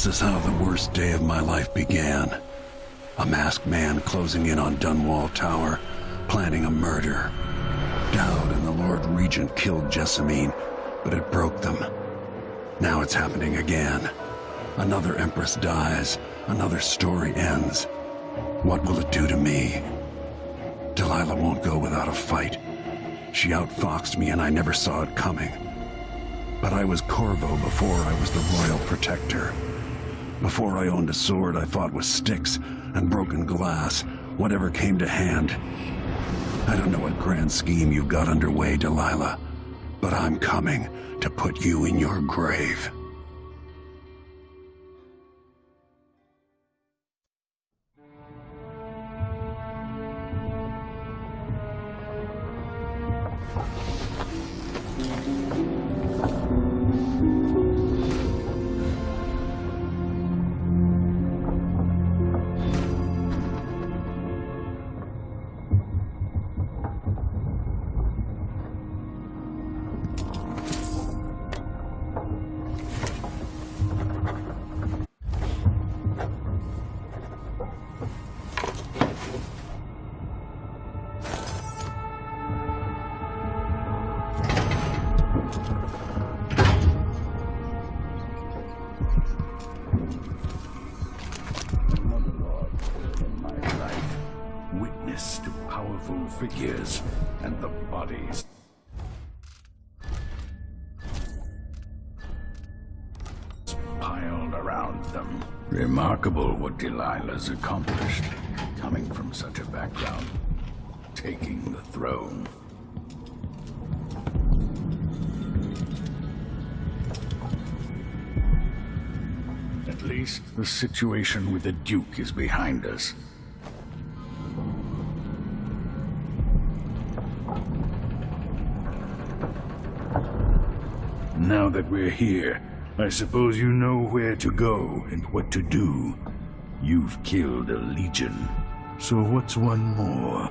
This is how the worst day of my life began. A masked man closing in on Dunwall Tower, planning a murder. Daud and the Lord Regent killed Jessamine, but it broke them. Now it's happening again. Another Empress dies, another story ends. What will it do to me? Delilah won't go without a fight. She outfoxed me and I never saw it coming. But I was Corvo before I was the Royal Protector. Before I owned a sword, I fought with sticks and broken glass, whatever came to hand. I don't know what grand scheme you've got underway, Delilah, but I'm coming to put you in your grave. Remarkable what Delilah's accomplished, coming from such a background, taking the throne. At least the situation with the Duke is behind us. Now that we're here, I suppose you know where to go and what to do. You've killed a legion. So what's one more?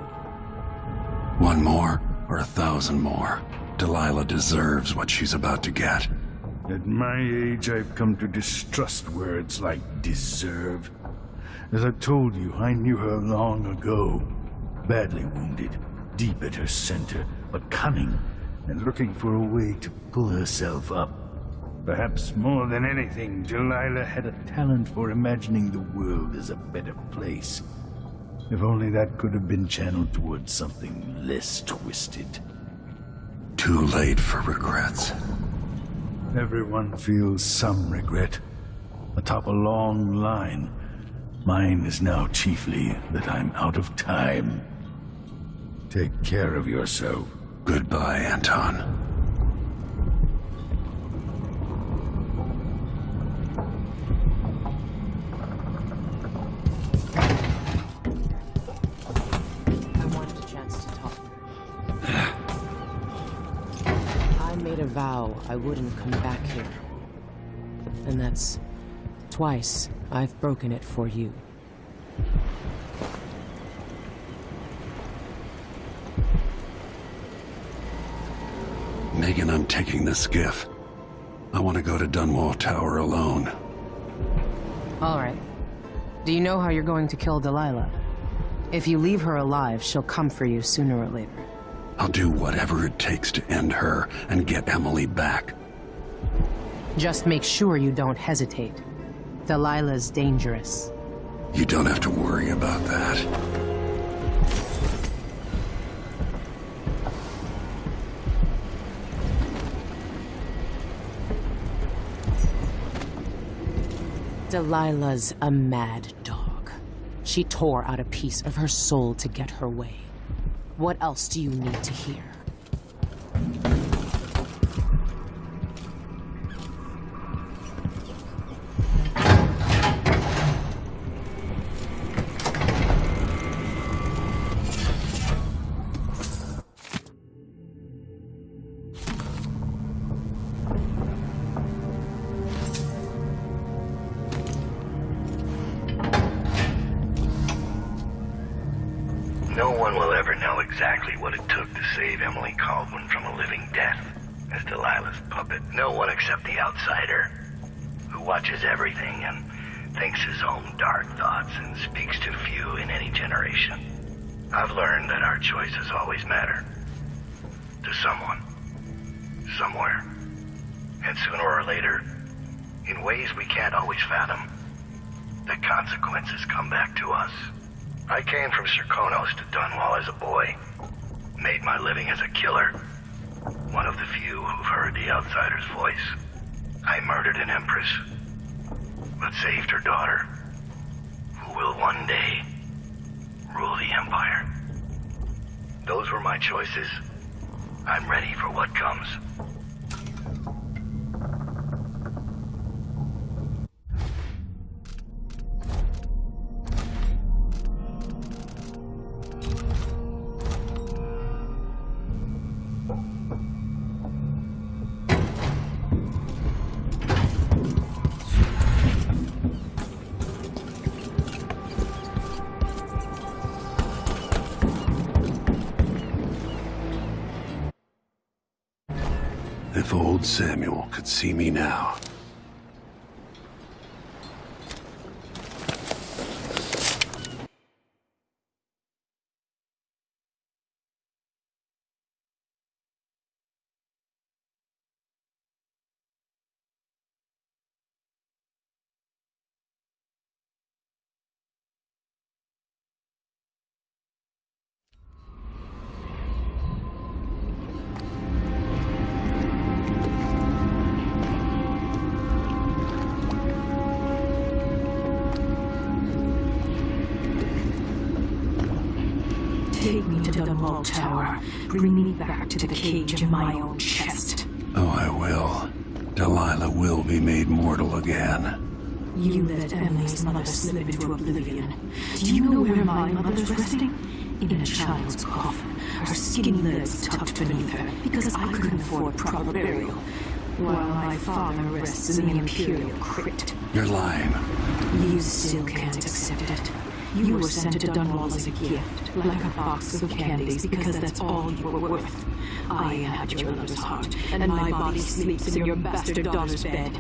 One more, or a thousand more. Delilah deserves what she's about to get. At my age, I've come to distrust words like deserve. As I told you, I knew her long ago. Badly wounded, deep at her center, but cunning and looking for a way to pull herself up. Perhaps more than anything, Delilah had a talent for imagining the world as a better place. If only that could have been channeled towards something less twisted. Too late for regrets. Everyone feels some regret. Atop a long line. Mine is now chiefly that I'm out of time. Take care of yourself. Goodbye, Anton. Vow I wouldn't come back here. And that's twice I've broken it for you. Megan, I'm taking the skiff. I want to go to Dunwall Tower alone. All right. Do you know how you're going to kill Delilah? If you leave her alive, she'll come for you sooner or later. I'll do whatever it takes to end her and get Emily back. Just make sure you don't hesitate. Delilah's dangerous. You don't have to worry about that. Delilah's a mad dog. She tore out a piece of her soul to get her way. What else do you need to hear? And sooner or later, in ways we can't always fathom, the consequences come back to us. I came from Serkonos to Dunwall as a boy. Made my living as a killer. One of the few who've heard the outsider's voice. I murdered an empress, but saved her daughter, who will one day rule the Empire. Those were my choices. I'm ready for what comes. Samuel could see me now. Take me Tower. Bring me back to the cage in my own chest. Oh, I will. Delilah will be made mortal again. You let Emily's mother slip into oblivion. Do you know where my mother's resting? In a child's coffin, her skinny legs tucked beneath her, because I couldn't afford proper burial. While my father rests in the Imperial crypt. You're lying. You still can't accept it. You were sent to Dunwall as a gift, like a box of candies, because that's all you were worth. I had your mother's heart, and my body sleeps in your bastard daughter's bed.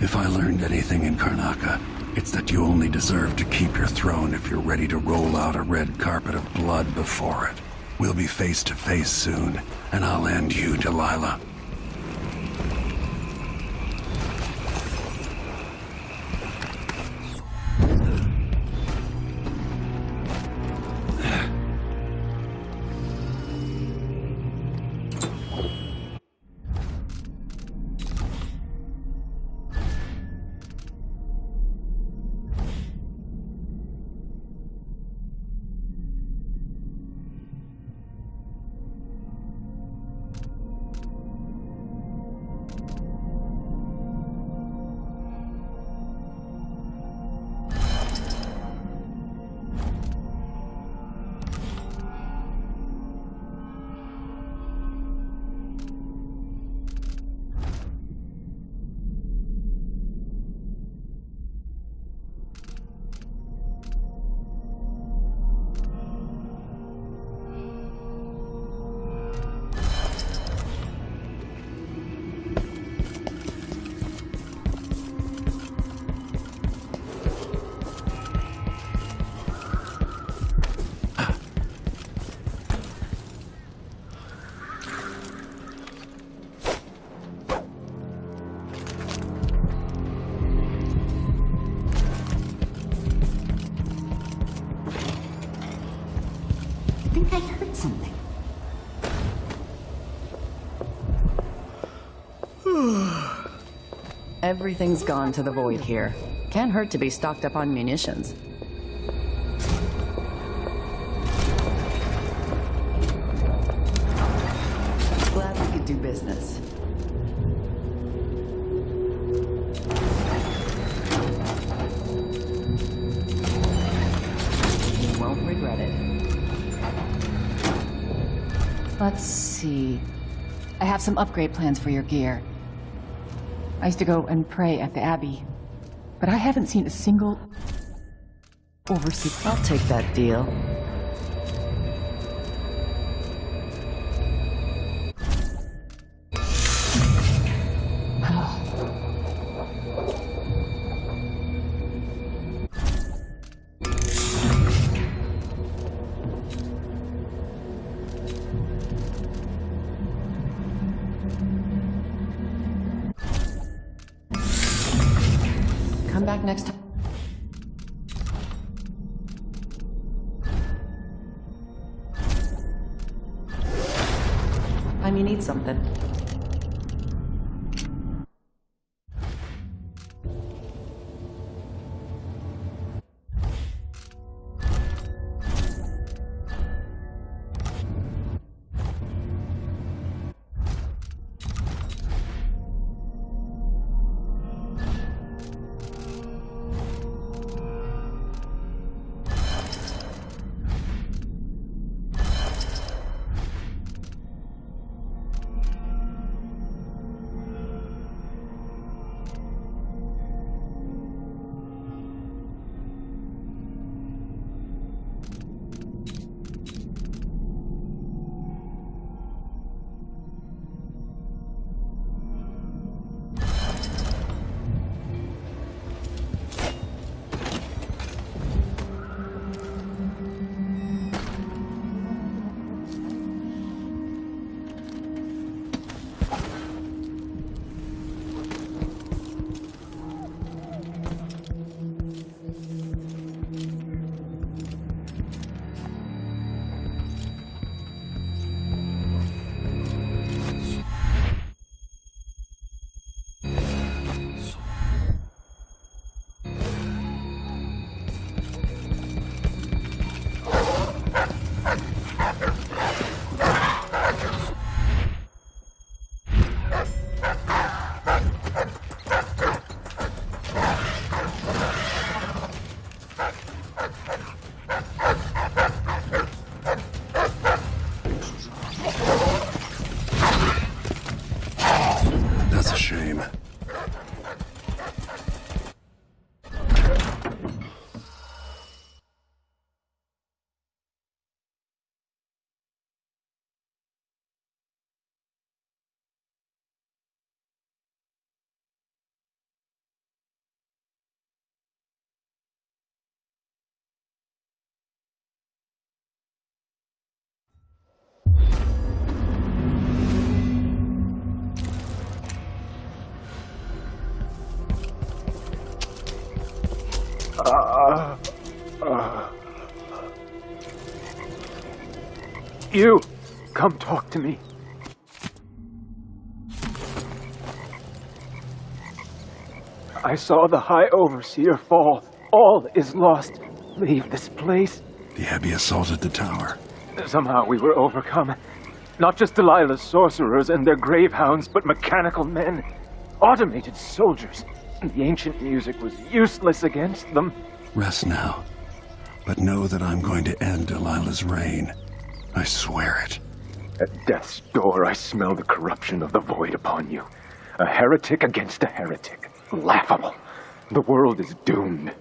If I learned anything in Karnaca, it's that you only deserve to keep your throne if you're ready to roll out a red carpet of blood before it. We'll be face to face soon, and I'll end you, Delilah. Everything's gone to the void here. Can't hurt to be stocked up on munitions. Glad we could do business. You won't regret it. Let's see. I have some upgrade plans for your gear. I used to go and pray at the Abbey, but I haven't seen a single overseer. I'll take that deal. Need something. You! Come talk to me. I saw the High Overseer fall. All is lost. Leave this place. The Abbey assaulted the tower. Somehow we were overcome. Not just Delilah's sorcerers and their gravehounds, but mechanical men. Automated soldiers. The ancient music was useless against them. Rest now. But know that I'm going to end Delilah's reign. I swear it. At death's door, I smell the corruption of the void upon you. A heretic against a heretic. Laughable. The world is doomed.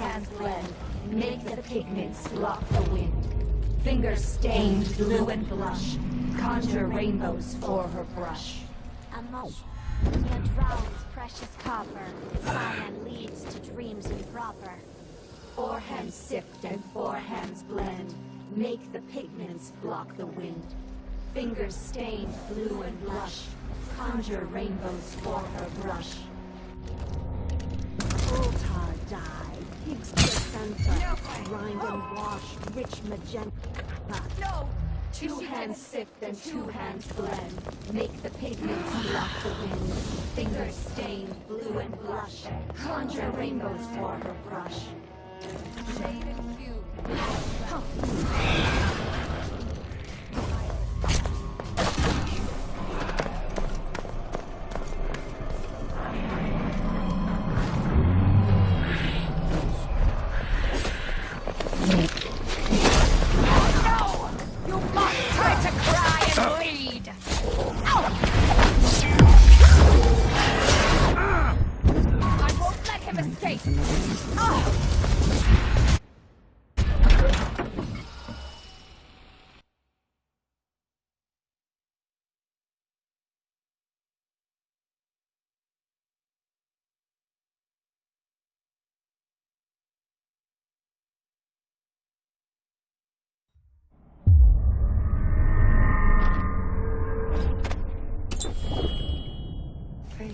Hands blend, make the pigments block the wind. Fingers stained blue and blush, conjure rainbows for her brush. A moat. It drowns precious copper. Cyan leads to dreams improper. Four hands sift and four hands blend, make the pigments block the wind. Fingers stained blue and blush, conjure rainbows for her brush. Altar Pig's placenta. Grind and wash. Rich magenta. No! Two hands sift and two hands blend, make the pigments block the wind. Fingers stained blue and blush, conjure rainbows for her brush. Shaded hue.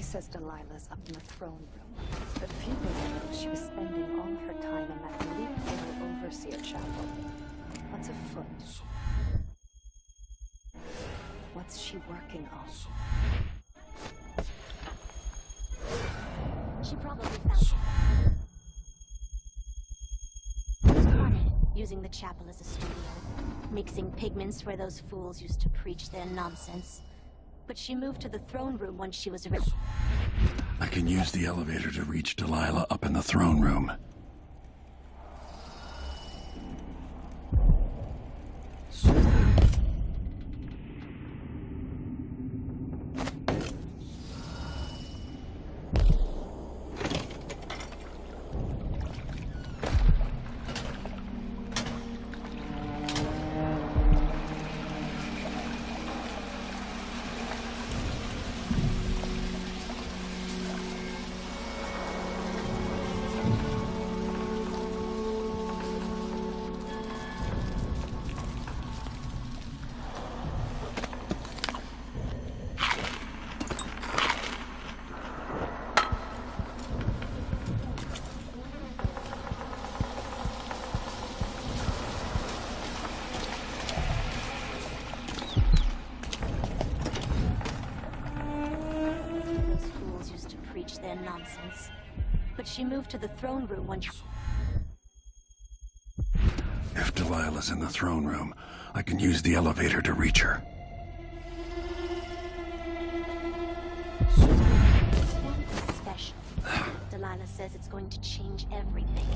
Says Delilah's up in the throne room, but few knows she was spending all her time in that elite little overseer chapel. What's afoot? What's she working on? She probably found using the chapel as a studio. Mixing pigments where those fools used to preach their nonsense. But she moved to the throne room once she was arrested. I can use the elevator to reach Delilah up in the throne room. Nonsense. But she moved to the throne room once. If Delilah's in the throne room, I can use the elevator to reach her. Special. Delilah says it's going to change everything.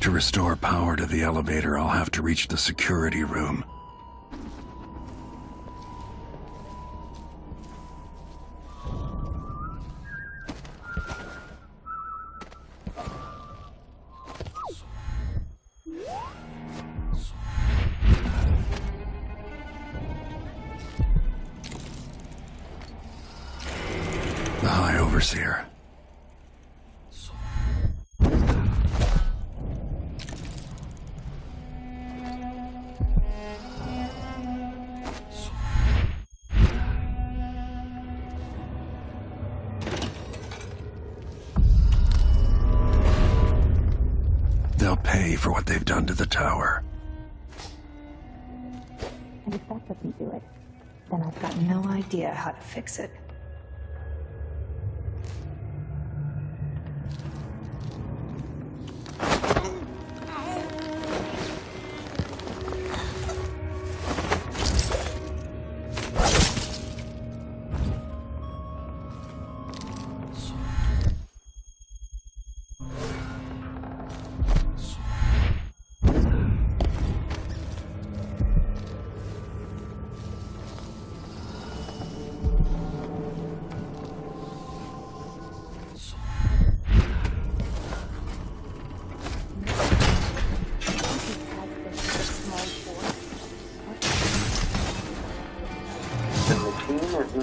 To restore power to the elevator, I'll have to reach the security room. They've done to the tower. And if that doesn't do it, then I've got no idea how to fix it.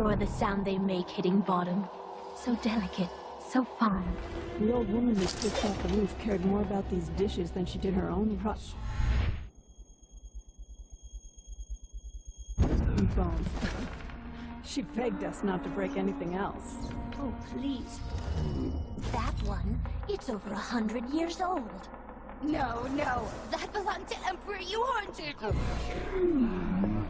I adore the sound they make hitting bottom. So delicate, so fine. The old woman who slipped off the roof cared more about these dishes than she did her own pro- And bones. She begged us not to break anything else. Oh, please. That one, it's over a hundred years old. No, no, that belonged to Emperor you haunted. Hmm.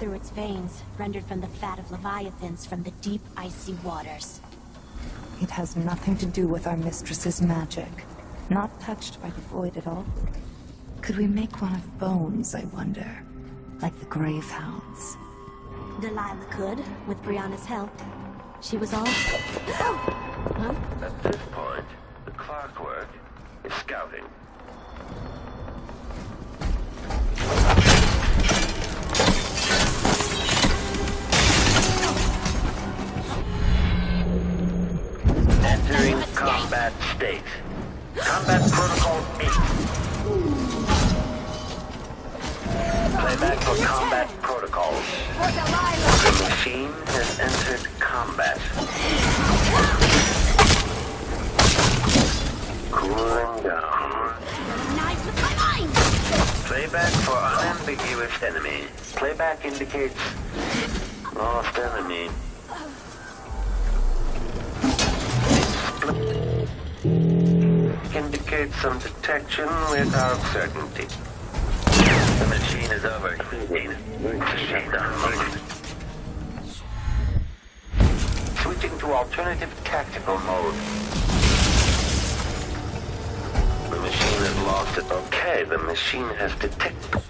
Through its veins, rendered from the fat of leviathans from the deep, icy waters. It has nothing to do with our mistress's magic. Not touched by the void at all. Could we make one of bones, I wonder? Like the grave hounds. Delilah could, with Breanna's help. She was all... Oh! huh? At this point, the clockwork is scouting. Entering combat state. Combat protocol 8. Playback for combat protocols. The machine has entered combat. Cooling down. Knives with my mind! Playback for unambiguous enemy. Playback indicates lost enemy. Indicates some detection without certainty. The machine is overheating. Switching to alternative tactical mode. The machine has lost it. Okay, the machine has detected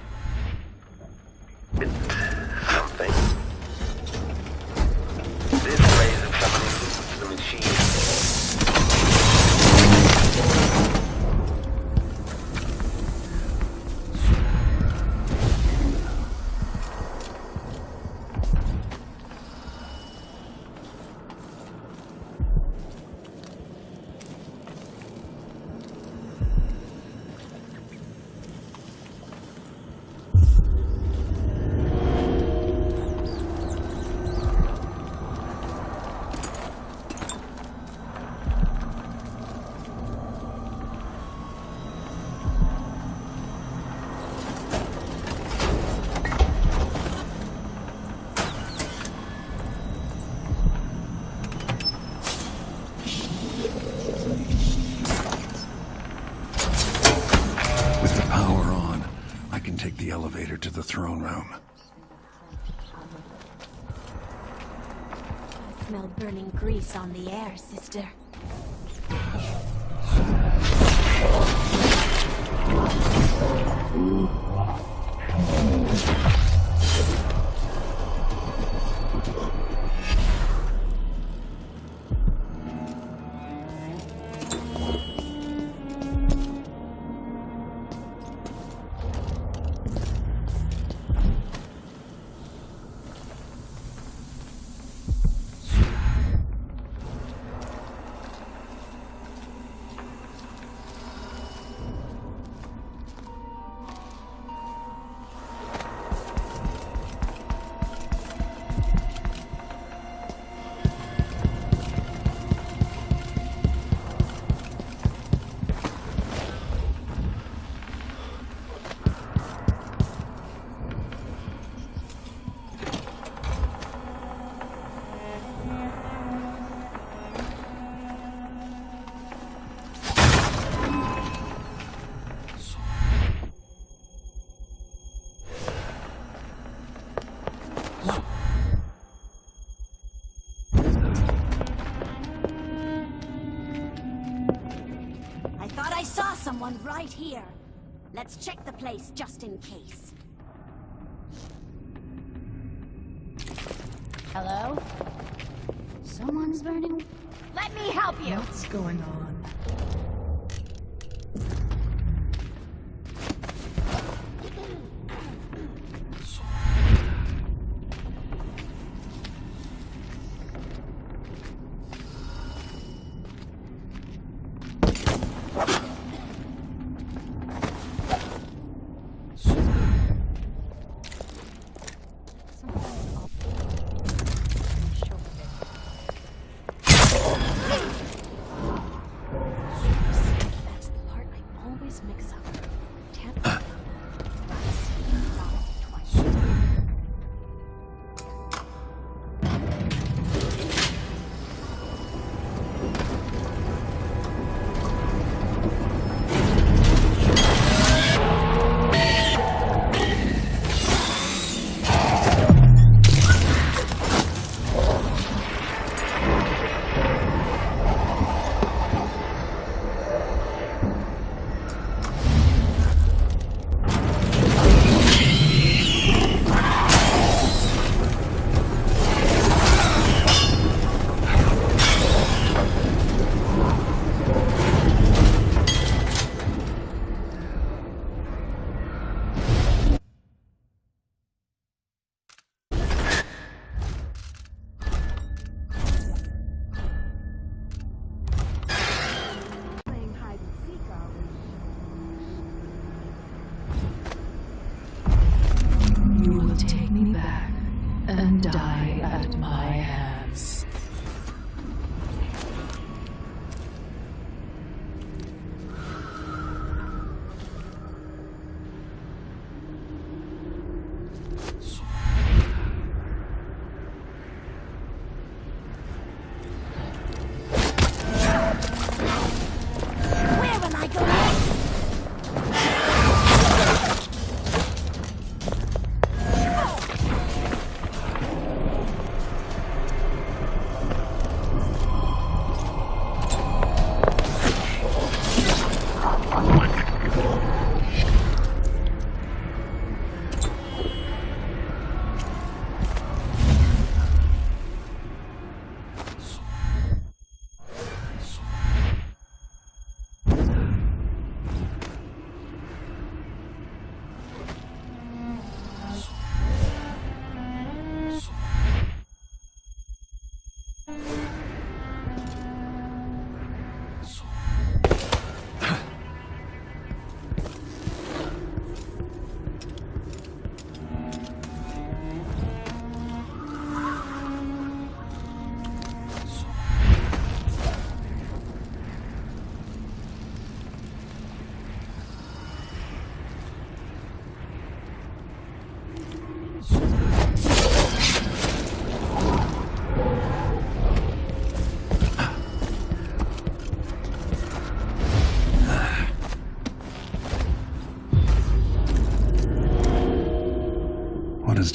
to the throne room. I smell burning grease on the air, sister. Mm. Right here. Let's check the place just in case. Hello? Someone's burning. Let me help you! What's going on?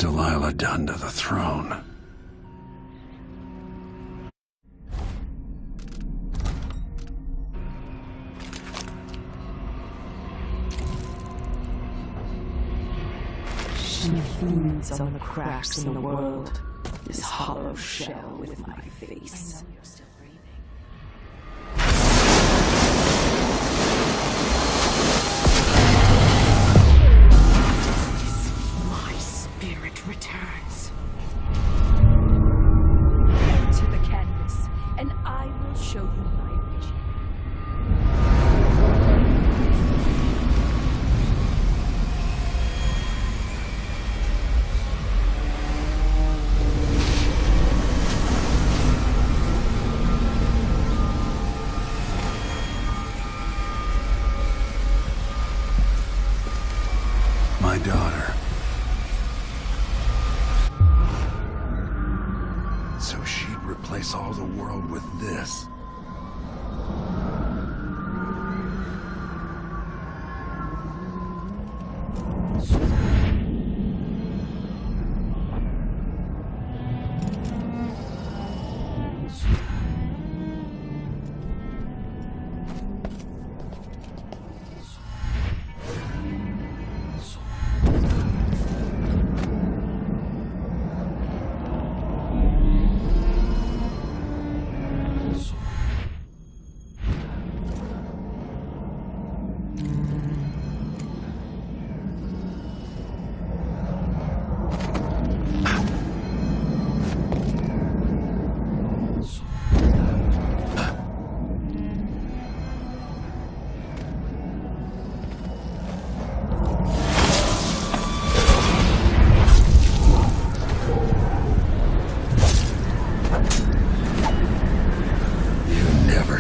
Delilah done to the throne? She feeds on the cracks in the world. This hollow shell with my face. So she'd replace all the world with this.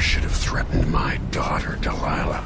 should have threatened my daughter, Delilah.